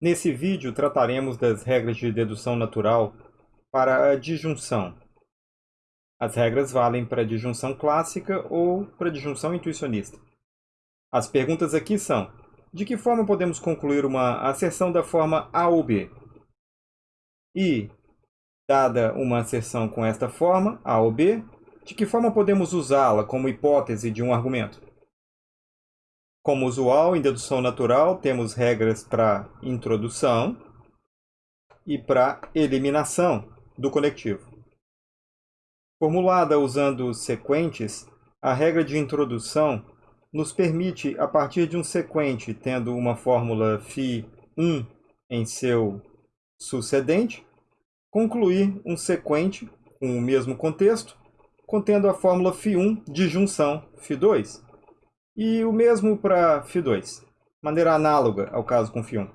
Nesse vídeo trataremos das regras de dedução natural para a disjunção. As regras valem para a disjunção clássica ou para a disjunção intuicionista. As perguntas aqui são: de que forma podemos concluir uma asserção da forma A ou B? E, dada uma asserção com esta forma, A ou B, de que forma podemos usá-la como hipótese de um argumento? Como usual, em dedução natural, temos regras para introdução e para eliminação do conectivo. Formulada usando sequentes, a regra de introdução nos permite, a partir de um sequente tendo uma fórmula φ1 em seu sucedente, concluir um sequente com o mesmo contexto, contendo a fórmula φ1 de junção φ2. E o mesmo para Φ2, maneira análoga ao caso com Φ1.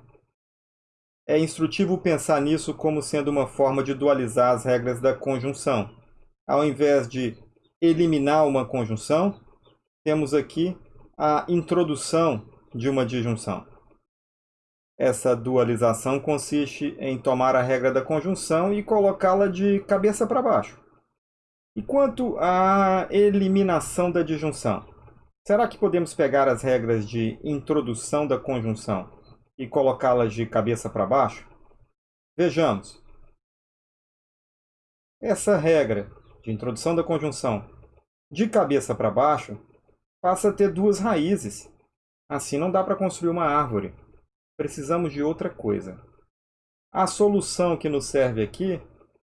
É instrutivo pensar nisso como sendo uma forma de dualizar as regras da conjunção. Ao invés de eliminar uma conjunção, temos aqui a introdução de uma disjunção. Essa dualização consiste em tomar a regra da conjunção e colocá-la de cabeça para baixo. E quanto à eliminação da disjunção? Será que podemos pegar as regras de introdução da conjunção e colocá-las de cabeça para baixo? Vejamos. Essa regra de introdução da conjunção de cabeça para baixo passa a ter duas raízes. Assim não dá para construir uma árvore. Precisamos de outra coisa. A solução que nos serve aqui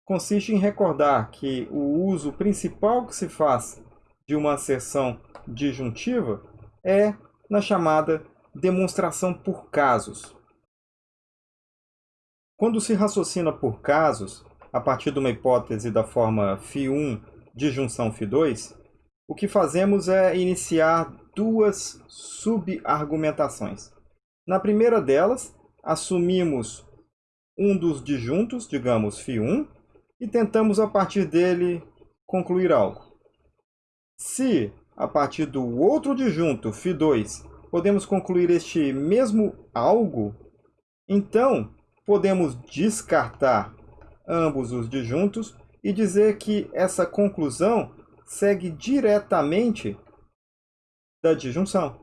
consiste em recordar que o uso principal que se faz de uma asserção disjuntiva é na chamada demonstração por casos. Quando se raciocina por casos, a partir de uma hipótese da forma φ1 disjunção φ2, o que fazemos é iniciar duas subargumentações. Na primeira delas, assumimos um dos disjuntos, digamos φ1, e tentamos a partir dele concluir algo. Se a partir do outro disjunto, φ2, podemos concluir este mesmo algo, então podemos descartar ambos os disjuntos e dizer que essa conclusão segue diretamente da disjunção.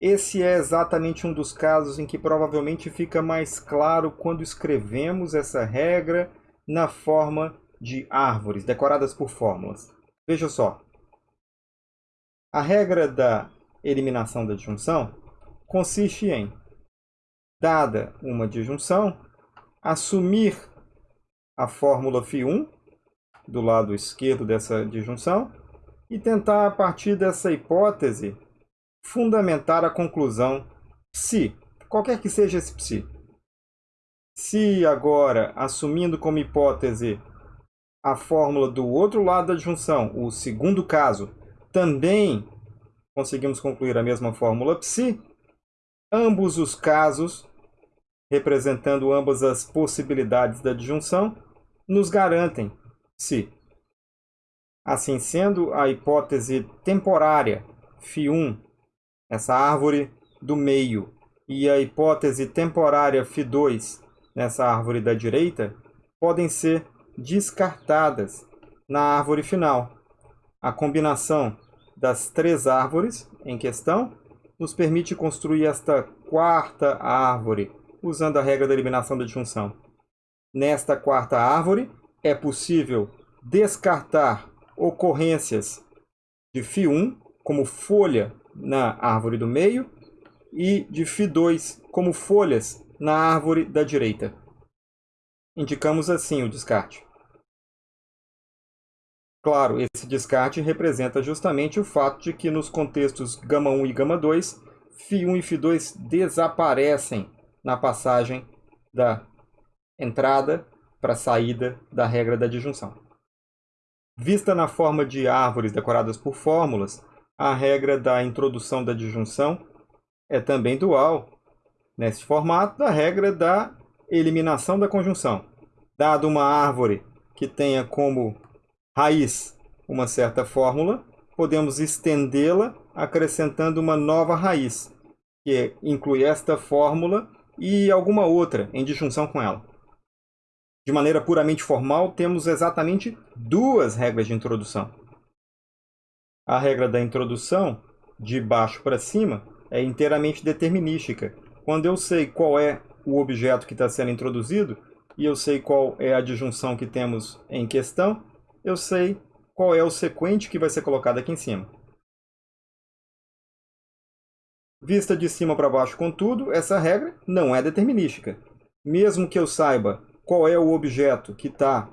Esse é exatamente um dos casos em que provavelmente fica mais claro quando escrevemos essa regra na forma de árvores, decoradas por fórmulas. Veja só, a regra da eliminação da disjunção consiste em, dada uma disjunção, assumir a fórmula φ1 do lado esquerdo dessa disjunção e tentar, a partir dessa hipótese, fundamentar a conclusão psi, qualquer que seja esse psi. Se agora, assumindo como hipótese a fórmula do outro lado da disjunção, o segundo caso, também conseguimos concluir a mesma fórmula psi. Ambos os casos, representando ambas as possibilidades da disjunção, nos garantem psi. Assim sendo, a hipótese temporária φ1, essa árvore do meio, e a hipótese temporária φ2, nessa árvore da direita, podem ser descartadas na árvore final a combinação das três árvores em questão nos permite construir esta quarta árvore, usando a regra da eliminação da disjunção. Nesta quarta árvore, é possível descartar ocorrências de φ1 como folha na árvore do meio e de φ2 como folhas na árvore da direita. Indicamos assim o descarte. Claro, esse descarte representa justamente o fato de que nos contextos gama 1 e gama 2, φ1 e φ2 desaparecem na passagem da entrada para a saída da regra da disjunção. Vista na forma de árvores decoradas por fórmulas, a regra da introdução da disjunção é também dual nesse formato da regra da eliminação da conjunção. Dado uma árvore que tenha como raiz uma certa fórmula, podemos estendê-la acrescentando uma nova raiz, que inclui esta fórmula e alguma outra em disjunção com ela. De maneira puramente formal, temos exatamente duas regras de introdução. A regra da introdução, de baixo para cima, é inteiramente determinística. Quando eu sei qual é o objeto que está sendo introduzido e eu sei qual é a disjunção que temos em questão, eu sei qual é o sequente que vai ser colocado aqui em cima. Vista de cima para baixo, contudo, essa regra não é determinística. Mesmo que eu saiba qual é o objeto que está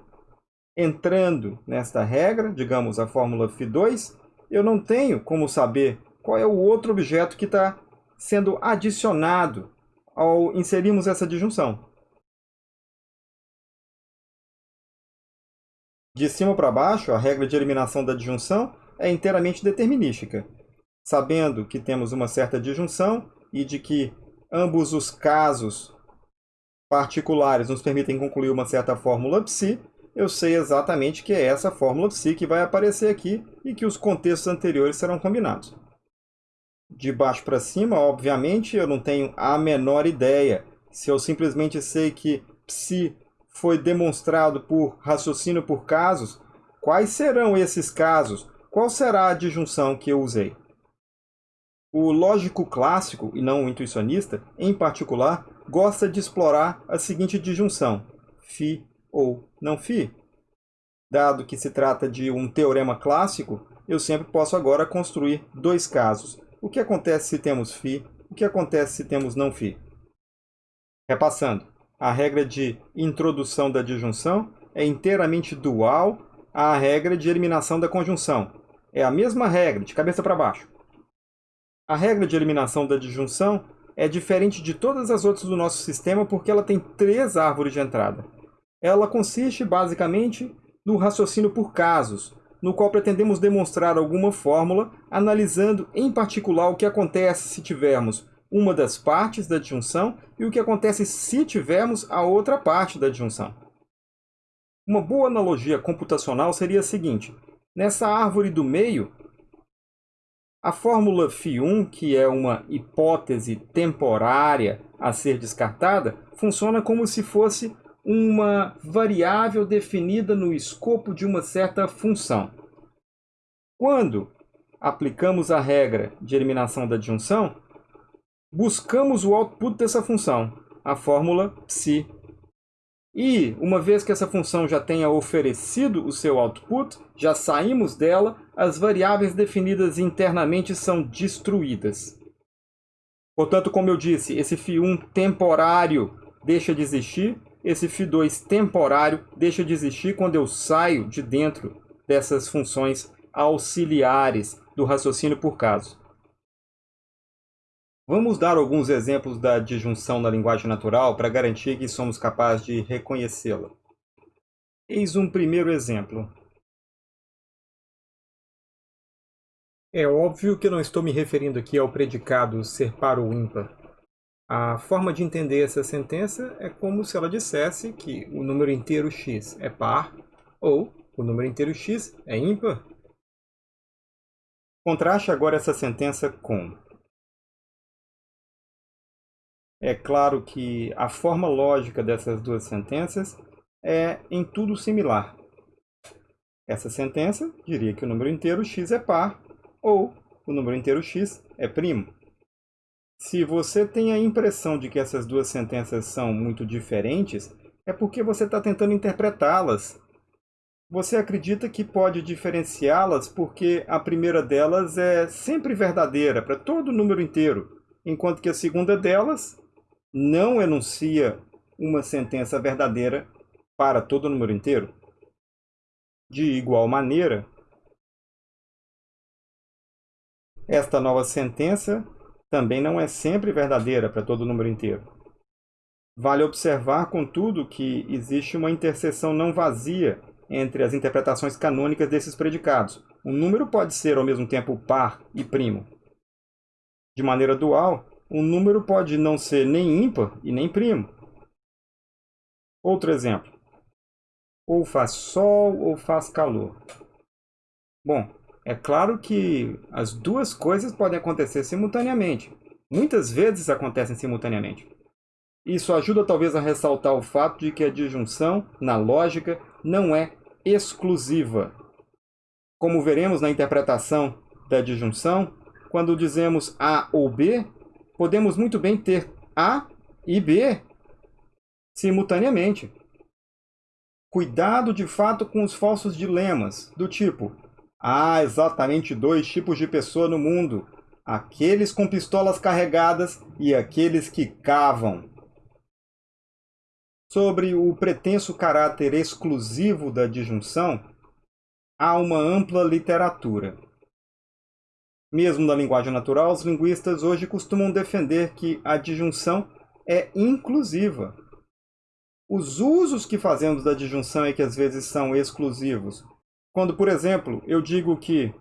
entrando nesta regra, digamos a fórmula Φ2, eu não tenho como saber qual é o outro objeto que está sendo adicionado ao inserirmos essa disjunção. De cima para baixo, a regra de eliminação da disjunção é inteiramente determinística. Sabendo que temos uma certa disjunção e de que ambos os casos particulares nos permitem concluir uma certa fórmula psi, eu sei exatamente que é essa fórmula psi que vai aparecer aqui e que os contextos anteriores serão combinados. De baixo para cima, obviamente, eu não tenho a menor ideia. Se eu simplesmente sei que psi foi demonstrado por raciocínio por casos, quais serão esses casos? Qual será a disjunção que eu usei? O lógico clássico, e não o intuicionista, em particular, gosta de explorar a seguinte disjunção, fi ou não fi. Dado que se trata de um teorema clássico, eu sempre posso agora construir dois casos. O que acontece se temos fi? O que acontece se temos não fi? Repassando a regra de introdução da disjunção é inteiramente dual à regra de eliminação da conjunção. É a mesma regra, de cabeça para baixo. A regra de eliminação da disjunção é diferente de todas as outras do nosso sistema porque ela tem três árvores de entrada. Ela consiste, basicamente, no raciocínio por casos, no qual pretendemos demonstrar alguma fórmula, analisando em particular o que acontece se tivermos uma das partes da disjunção e o que acontece se tivermos a outra parte da disjunção. Uma boa analogia computacional seria a seguinte. Nessa árvore do meio, a fórmula φ1, que é uma hipótese temporária a ser descartada, funciona como se fosse uma variável definida no escopo de uma certa função. Quando aplicamos a regra de eliminação da disjunção, buscamos o output dessa função, a fórmula psi. E, uma vez que essa função já tenha oferecido o seu output, já saímos dela, as variáveis definidas internamente são destruídas. Portanto, como eu disse, esse φ1 temporário deixa de existir, esse φ2 temporário deixa de existir quando eu saio de dentro dessas funções auxiliares do raciocínio por caso. Vamos dar alguns exemplos da disjunção na linguagem natural para garantir que somos capazes de reconhecê-la. Eis um primeiro exemplo. É óbvio que não estou me referindo aqui ao predicado ser par ou ímpar. A forma de entender essa sentença é como se ela dissesse que o número inteiro x é par ou o número inteiro x é ímpar. Contraste agora essa sentença com é claro que a forma lógica dessas duas sentenças é em tudo similar. Essa sentença diria que o número inteiro x é par ou o número inteiro x é primo. Se você tem a impressão de que essas duas sentenças são muito diferentes, é porque você está tentando interpretá-las. Você acredita que pode diferenciá-las porque a primeira delas é sempre verdadeira para todo número inteiro, enquanto que a segunda delas não enuncia uma sentença verdadeira para todo número inteiro? De igual maneira, esta nova sentença também não é sempre verdadeira para todo número inteiro. Vale observar, contudo, que existe uma interseção não vazia entre as interpretações canônicas desses predicados. Um número pode ser ao mesmo tempo par e primo. De maneira dual, um número pode não ser nem ímpar e nem primo. Outro exemplo. Ou faz sol ou faz calor. Bom, é claro que as duas coisas podem acontecer simultaneamente. Muitas vezes acontecem simultaneamente. Isso ajuda talvez a ressaltar o fato de que a disjunção, na lógica, não é exclusiva. Como veremos na interpretação da disjunção, quando dizemos A ou B, podemos muito bem ter A e B simultaneamente. Cuidado de fato com os falsos dilemas, do tipo Há exatamente dois tipos de pessoa no mundo, aqueles com pistolas carregadas e aqueles que cavam. Sobre o pretenso caráter exclusivo da disjunção, há uma ampla literatura. Mesmo na linguagem natural, os linguistas hoje costumam defender que a disjunção é inclusiva. Os usos que fazemos da disjunção é que às vezes são exclusivos. Quando, por exemplo, eu digo que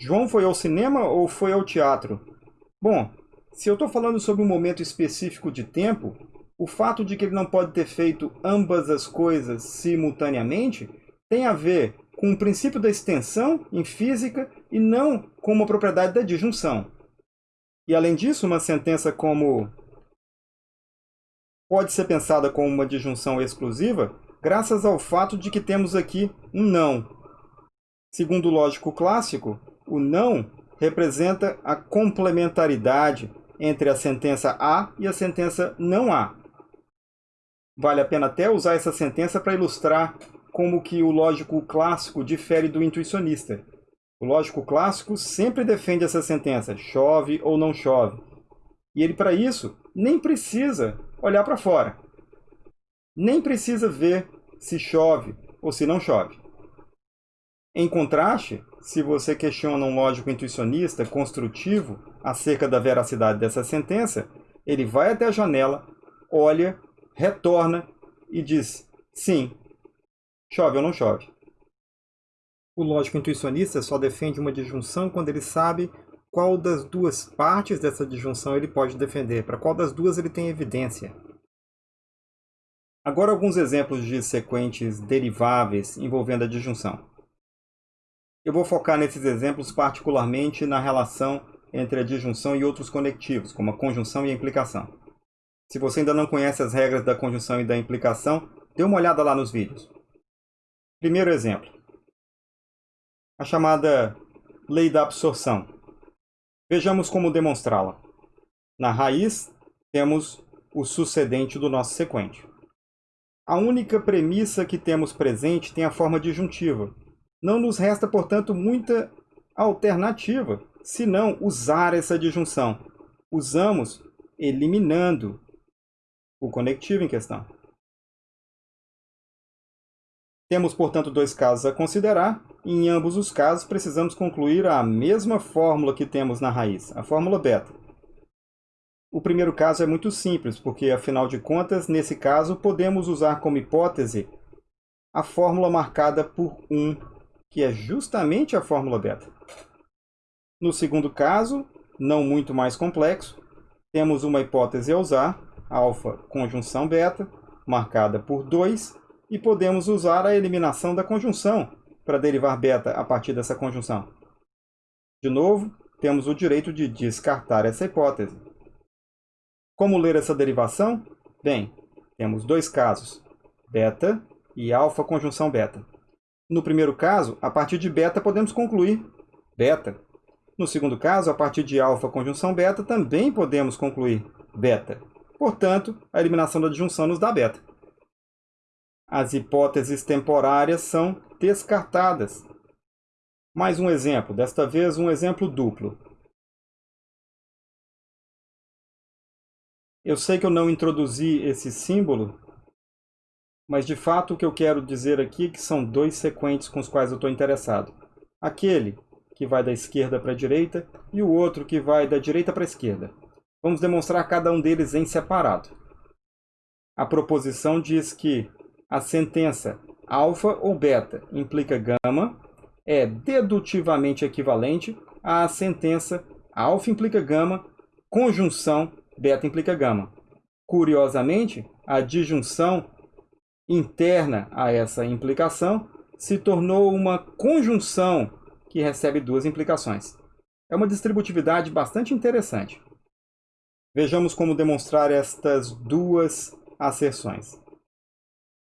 João foi ao cinema ou foi ao teatro? Bom, se eu estou falando sobre um momento específico de tempo, o fato de que ele não pode ter feito ambas as coisas simultaneamente tem a ver com o princípio da extensão em física e não com uma propriedade da disjunção. E além disso, uma sentença como pode ser pensada como uma disjunção exclusiva graças ao fato de que temos aqui um não. Segundo o lógico clássico, o não representa a complementaridade entre a sentença A e a sentença não A. Vale a pena até usar essa sentença para ilustrar como que o lógico clássico difere do intuicionista. O lógico clássico sempre defende essa sentença, chove ou não chove. E ele, para isso, nem precisa olhar para fora. Nem precisa ver se chove ou se não chove. Em contraste, se você questiona um lógico intuicionista construtivo acerca da veracidade dessa sentença, ele vai até a janela, olha, retorna e diz sim, chove ou não chove. O lógico intuicionista só defende uma disjunção quando ele sabe qual das duas partes dessa disjunção ele pode defender, para qual das duas ele tem evidência. Agora alguns exemplos de sequentes deriváveis envolvendo a disjunção. Eu vou focar nesses exemplos particularmente na relação entre a disjunção e outros conectivos, como a conjunção e a implicação. Se você ainda não conhece as regras da conjunção e da implicação, dê uma olhada lá nos vídeos. Primeiro exemplo. A chamada lei da absorção. Vejamos como demonstrá-la. Na raiz, temos o sucedente do nosso sequente. A única premissa que temos presente tem a forma disjuntiva. Não nos resta, portanto, muita alternativa, senão usar essa disjunção. Usamos eliminando o conectivo em questão. Temos, portanto, dois casos a considerar, e em ambos os casos precisamos concluir a mesma fórmula que temos na raiz, a fórmula beta. O primeiro caso é muito simples, porque, afinal de contas, nesse caso, podemos usar como hipótese a fórmula marcada por 1, que é justamente a fórmula beta. No segundo caso, não muito mais complexo, temos uma hipótese a usar, alfa conjunção beta, marcada por 2, e podemos usar a eliminação da conjunção para derivar beta a partir dessa conjunção. De novo, temos o direito de descartar essa hipótese. Como ler essa derivação? Bem, temos dois casos, beta e alfa conjunção beta. No primeiro caso, a partir de beta podemos concluir beta. No segundo caso, a partir de alfa conjunção beta, também podemos concluir beta. Portanto, a eliminação da disjunção nos dá beta as hipóteses temporárias são descartadas. Mais um exemplo, desta vez um exemplo duplo. Eu sei que eu não introduzi esse símbolo, mas de fato o que eu quero dizer aqui é que são dois sequentes com os quais eu estou interessado. Aquele que vai da esquerda para a direita e o outro que vai da direita para a esquerda. Vamos demonstrar cada um deles em separado. A proposição diz que a sentença alfa ou beta implica gama é dedutivamente equivalente à sentença alfa implica gama, conjunção beta implica gama. Curiosamente, a disjunção interna a essa implicação se tornou uma conjunção que recebe duas implicações. É uma distributividade bastante interessante. Vejamos como demonstrar estas duas asserções.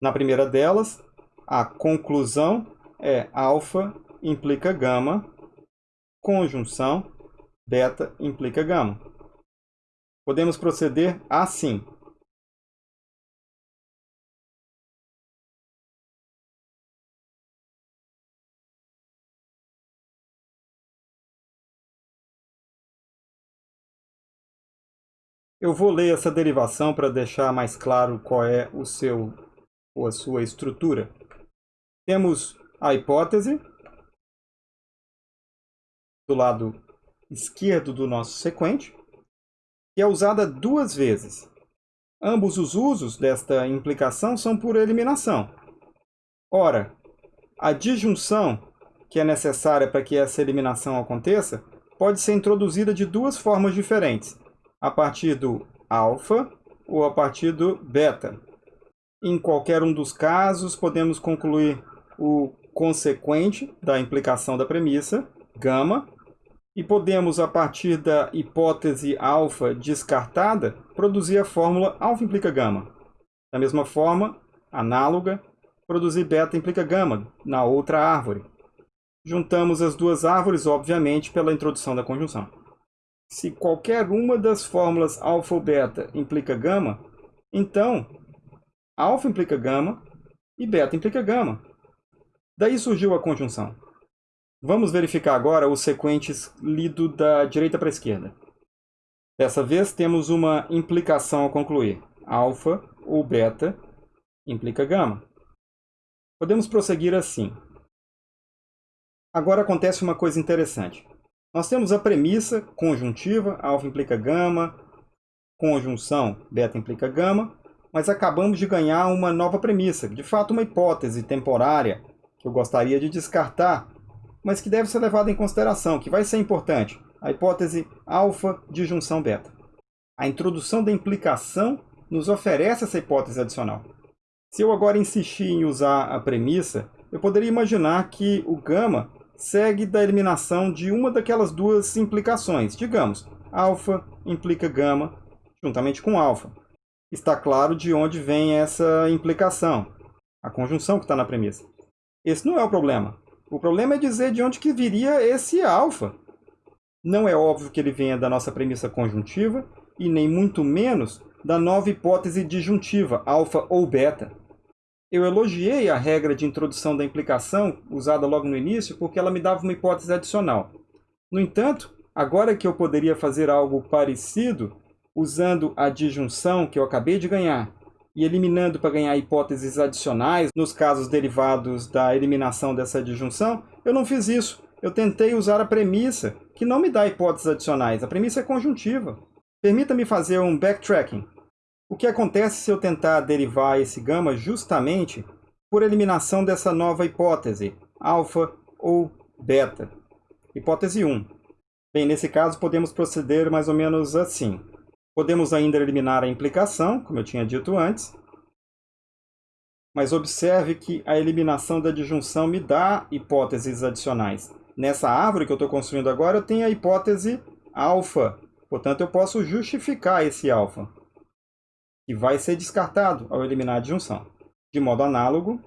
Na primeira delas, a conclusão é alfa implica gama, conjunção beta implica gama. Podemos proceder assim. Eu vou ler essa derivação para deixar mais claro qual é o seu ou a sua estrutura. Temos a hipótese do lado esquerdo do nosso sequente, que é usada duas vezes. Ambos os usos desta implicação são por eliminação. Ora, a disjunção que é necessária para que essa eliminação aconteça pode ser introduzida de duas formas diferentes a partir do alfa ou a partir do beta. Em qualquer um dos casos, podemos concluir o consequente da implicação da premissa, gama, e podemos, a partir da hipótese alfa descartada, produzir a fórmula alfa implica gama. Da mesma forma, análoga, produzir beta implica gama na outra árvore. Juntamos as duas árvores, obviamente, pela introdução da conjunção. Se qualquer uma das fórmulas alfa ou beta implica gama, então alfa implica gama e beta implica gama. Daí surgiu a conjunção. Vamos verificar agora os sequentes lido da direita para a esquerda. Dessa vez temos uma implicação a concluir. Alfa ou beta implica gama. Podemos prosseguir assim. Agora acontece uma coisa interessante. Nós temos a premissa conjuntiva, alfa implica gama, conjunção, beta implica gama, mas acabamos de ganhar uma nova premissa, de fato uma hipótese temporária, que eu gostaria de descartar, mas que deve ser levada em consideração, que vai ser importante, a hipótese alfa de junção beta. A introdução da implicação nos oferece essa hipótese adicional. Se eu agora insistir em usar a premissa, eu poderia imaginar que o gama segue da eliminação de uma daquelas duas implicações. Digamos, alfa implica gama juntamente com alfa. Está claro de onde vem essa implicação, a conjunção que está na premissa. Esse não é o problema. O problema é dizer de onde que viria esse alfa. Não é óbvio que ele venha da nossa premissa conjuntiva e nem muito menos da nova hipótese disjuntiva, alfa ou beta. Eu elogiei a regra de introdução da implicação, usada logo no início, porque ela me dava uma hipótese adicional. No entanto, agora que eu poderia fazer algo parecido, usando a disjunção que eu acabei de ganhar, e eliminando para ganhar hipóteses adicionais nos casos derivados da eliminação dessa disjunção, eu não fiz isso. Eu tentei usar a premissa, que não me dá hipóteses adicionais. A premissa é conjuntiva. Permita-me fazer um backtracking. O que acontece se eu tentar derivar esse gama justamente por eliminação dessa nova hipótese, alfa ou beta? Hipótese 1. Bem, nesse caso podemos proceder mais ou menos assim. Podemos ainda eliminar a implicação, como eu tinha dito antes, mas observe que a eliminação da disjunção me dá hipóteses adicionais. Nessa árvore que eu estou construindo agora, eu tenho a hipótese alfa, portanto eu posso justificar esse alfa que vai ser descartado ao eliminar a disjunção. De modo análogo,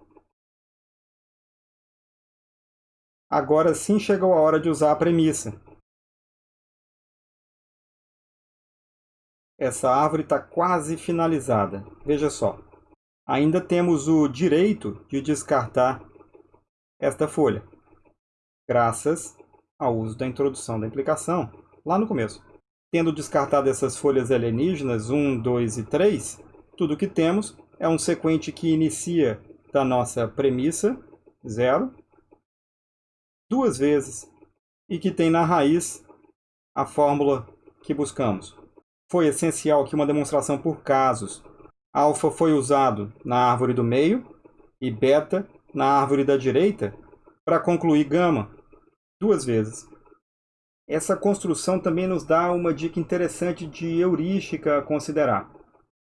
agora sim chegou a hora de usar a premissa. Essa árvore está quase finalizada. Veja só. Ainda temos o direito de descartar esta folha, graças ao uso da introdução da implicação lá no começo. Tendo descartado essas folhas alienígenas 1, 2 e 3, tudo que temos é um sequente que inicia da nossa premissa, 0, duas vezes, e que tem na raiz a fórmula que buscamos. Foi essencial aqui uma demonstração por casos. Alfa foi usado na árvore do meio e beta na árvore da direita para concluir gama, duas vezes. Essa construção também nos dá uma dica interessante de heurística a considerar.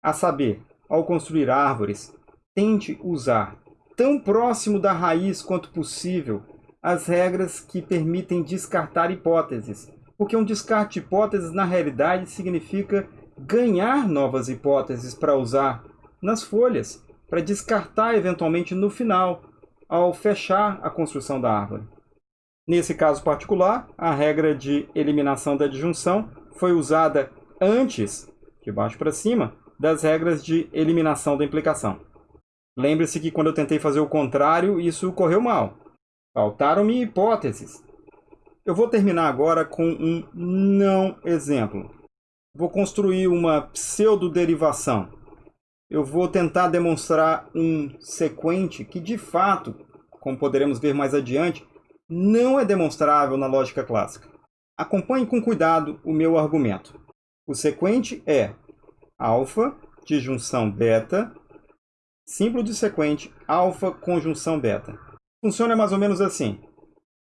A saber, ao construir árvores, tente usar, tão próximo da raiz quanto possível, as regras que permitem descartar hipóteses. Porque um descarte de hipóteses, na realidade, significa ganhar novas hipóteses para usar nas folhas, para descartar eventualmente no final, ao fechar a construção da árvore. Nesse caso particular, a regra de eliminação da disjunção foi usada antes, de baixo para cima, das regras de eliminação da implicação. Lembre-se que quando eu tentei fazer o contrário, isso correu mal. Faltaram-me hipóteses. Eu vou terminar agora com um não exemplo. Vou construir uma pseudoderivação. Eu vou tentar demonstrar um sequente que, de fato, como poderemos ver mais adiante, não é demonstrável na lógica clássica. Acompanhe com cuidado o meu argumento. O sequente é alfa disjunção beta, símbolo de sequente alfa conjunção beta. Funciona mais ou menos assim.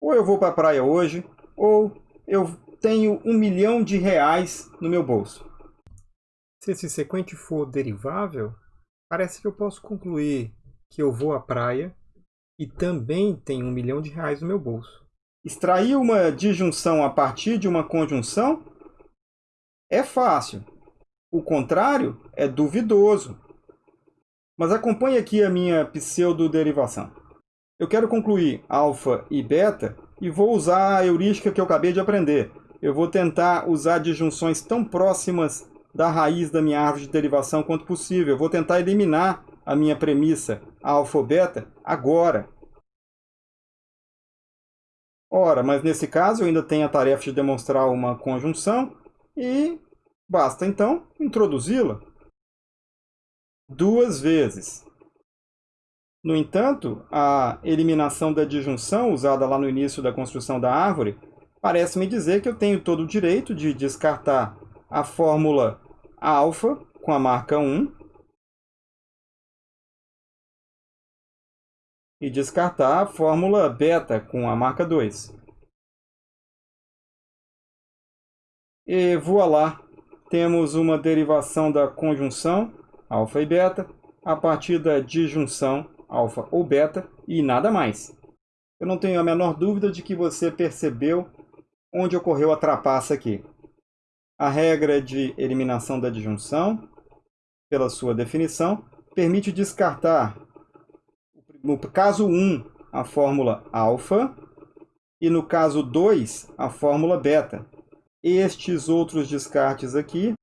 Ou eu vou para a praia hoje, ou eu tenho um milhão de reais no meu bolso. Se esse sequente for derivável, parece que eu posso concluir que eu vou à praia e também tenho um milhão de reais no meu bolso. Extrair uma disjunção a partir de uma conjunção é fácil. O contrário é duvidoso. Mas acompanhe aqui a minha pseudoderivação. Eu quero concluir alfa e beta e vou usar a heurística que eu acabei de aprender. Eu vou tentar usar disjunções tão próximas da raiz da minha árvore de derivação quanto possível. Eu vou tentar eliminar a minha premissa alfa ou beta agora. Ora, mas nesse caso eu ainda tenho a tarefa de demonstrar uma conjunção e basta então introduzi-la duas vezes. No entanto, a eliminação da disjunção usada lá no início da construção da árvore parece me dizer que eu tenho todo o direito de descartar a fórmula alfa com a marca 1 e descartar a fórmula beta com a marca 2. E voilá, temos uma derivação da conjunção alfa e beta a partir da disjunção alfa ou beta e nada mais. Eu não tenho a menor dúvida de que você percebeu onde ocorreu a trapaça aqui. A regra de eliminação da disjunção, pela sua definição, permite descartar, no caso 1, a fórmula alfa e no caso 2, a fórmula beta. Estes outros descartes aqui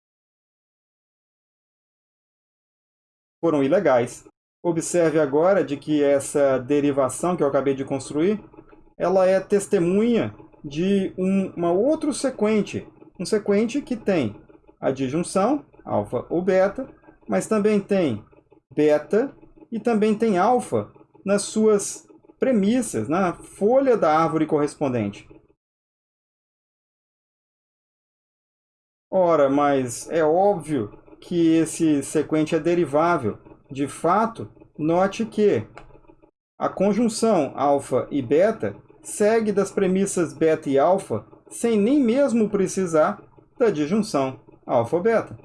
foram ilegais. Observe agora de que essa derivação que eu acabei de construir, ela é testemunha de um uma outro sequente, um sequente que tem a disjunção, alfa ou beta, mas também tem beta e também tem alfa nas suas premissas, na folha da árvore correspondente. Ora, mas é óbvio que esse sequente é derivável. De fato, note que a conjunção alfa e beta segue das premissas beta e alfa sem nem mesmo precisar da disjunção alfa-beta.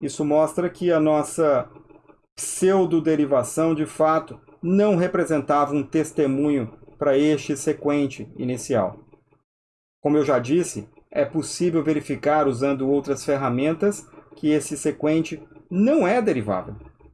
Isso mostra que a nossa pseudoderivação, de fato, não representava um testemunho para este sequente inicial. Como eu já disse, é possível verificar usando outras ferramentas que esse sequente não é derivável.